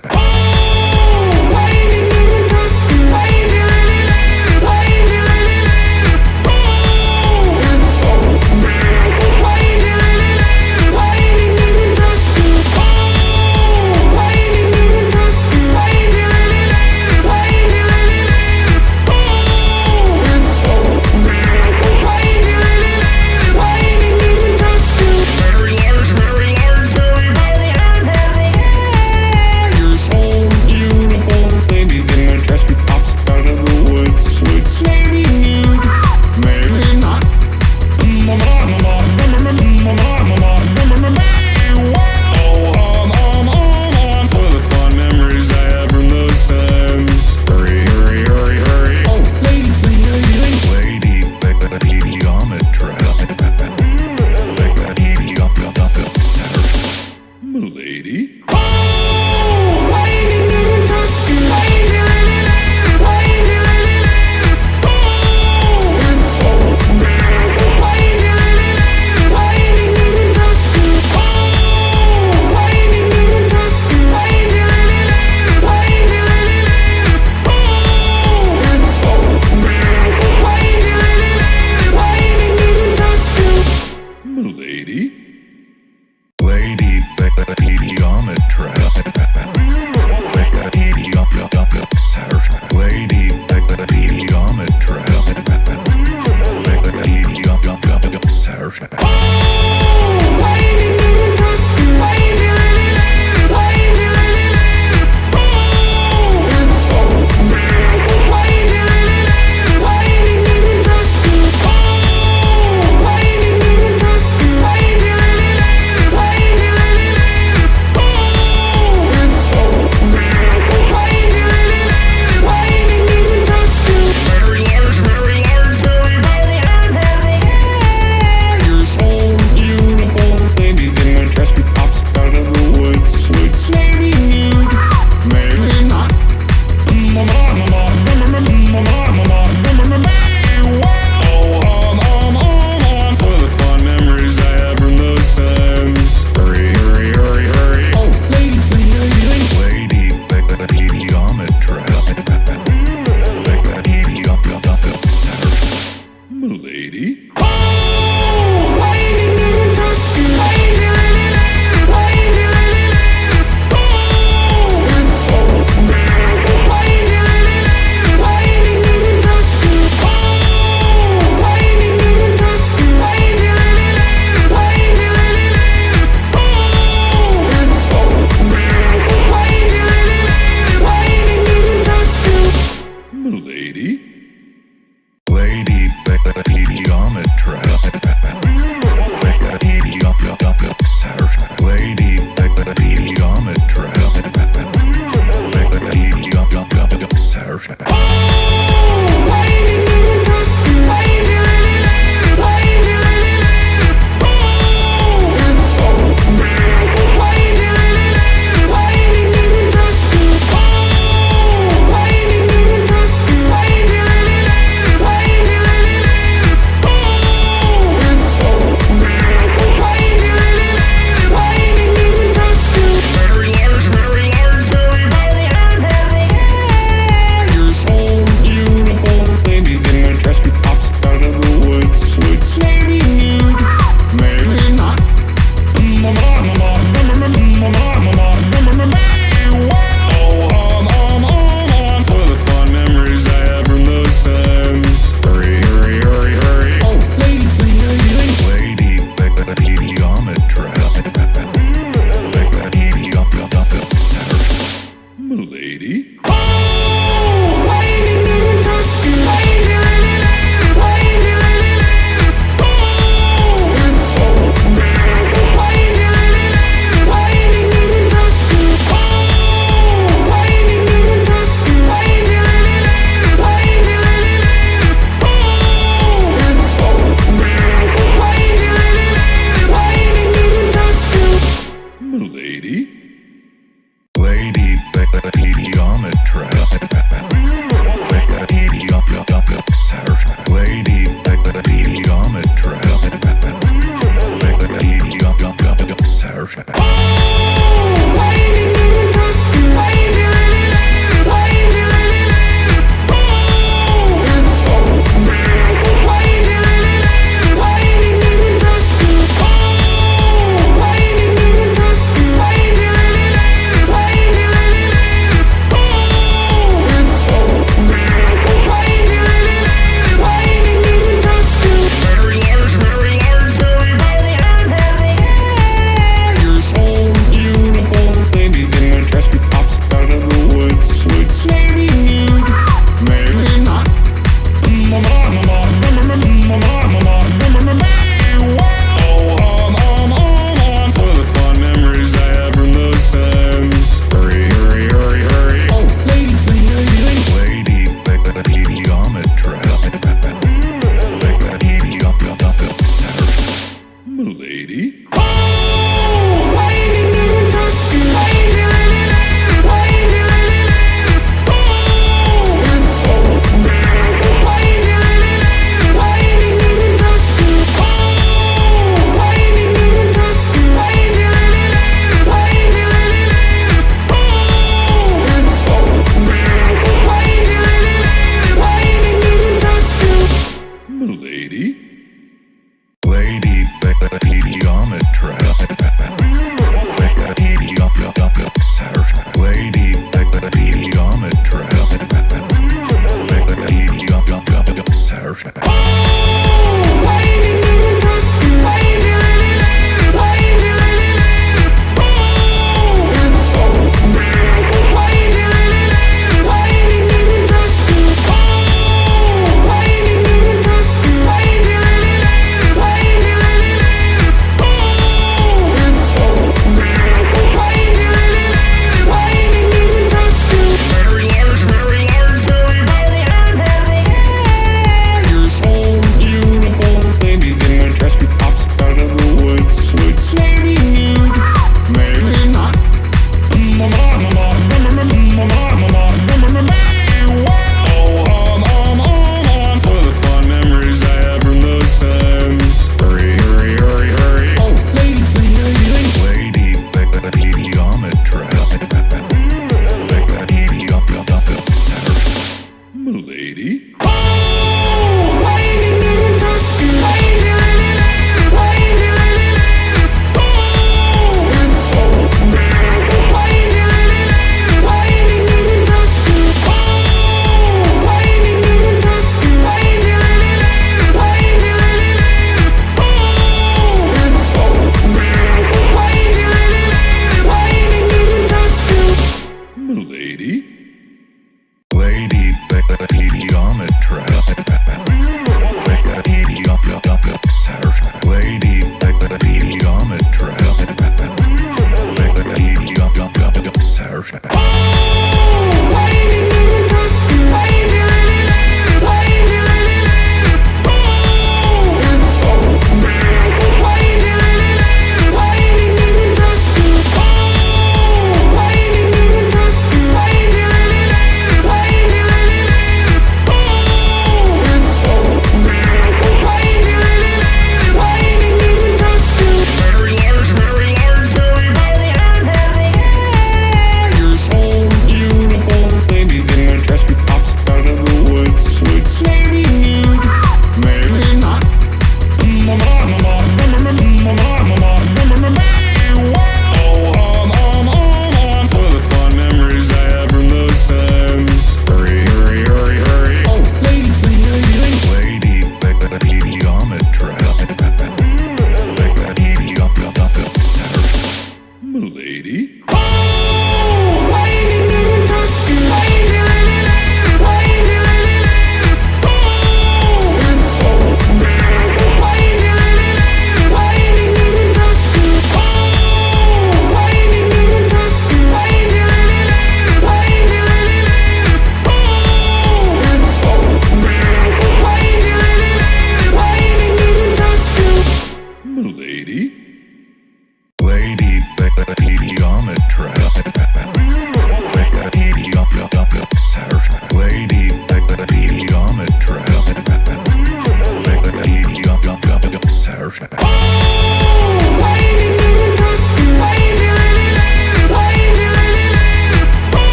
Bye.